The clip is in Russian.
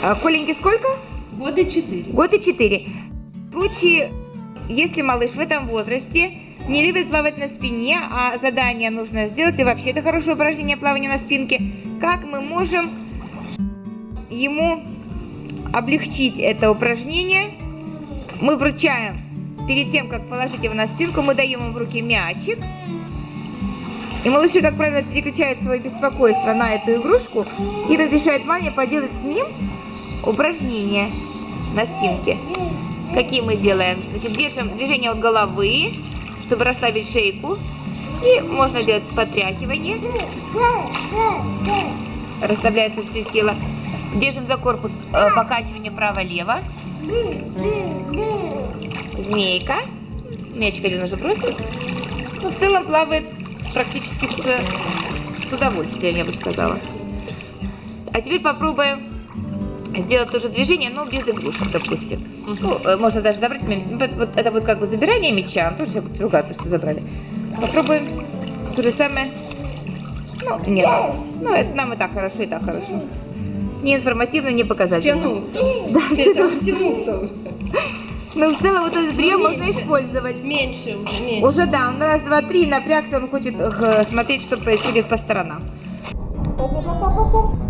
А, Коленьке сколько? Года четыре. Год и четыре. В случае, если малыш в этом возрасте не любит плавать на спине, а задание нужно сделать, и вообще это хорошее упражнение плавания на спинке, как мы можем ему облегчить это упражнение? Мы вручаем, перед тем, как положить его на спинку, мы даем ему в руки мячик. И малыши, как правило, переключают свое беспокойство на эту игрушку и разрешают маме поделать с ним упражнения на спинке. Какие мы делаем? Значит, держим движение от головы, чтобы расслабить шейку. И можно делать потряхивание. Расслабляется все тело. Держим за корпус э, покачивание право-лево. Змейка. Мячик один уже бросил. Ну, в целом плавает практически с, с удовольствием, я бы сказала. А теперь попробуем сделать то же движение, но без игрушек, допустим. Ну, э, можно даже забрать, вот, это вот как бы забирание мяча, тоже другая, то, что забрали. Попробуем то же самое. Ну, нет. Ну, это нам и так хорошо, и так хорошо. Не информативно, не показательно. Тянулся. Да, тянулся уже. Но в целом вот этот прием Ну, можно меньше. использовать. Меньше уже, меньше. Уже да, он раз, два, три напрягся, он хочет э, смотреть, что происходит по сторонам. Па-па-па-па-па.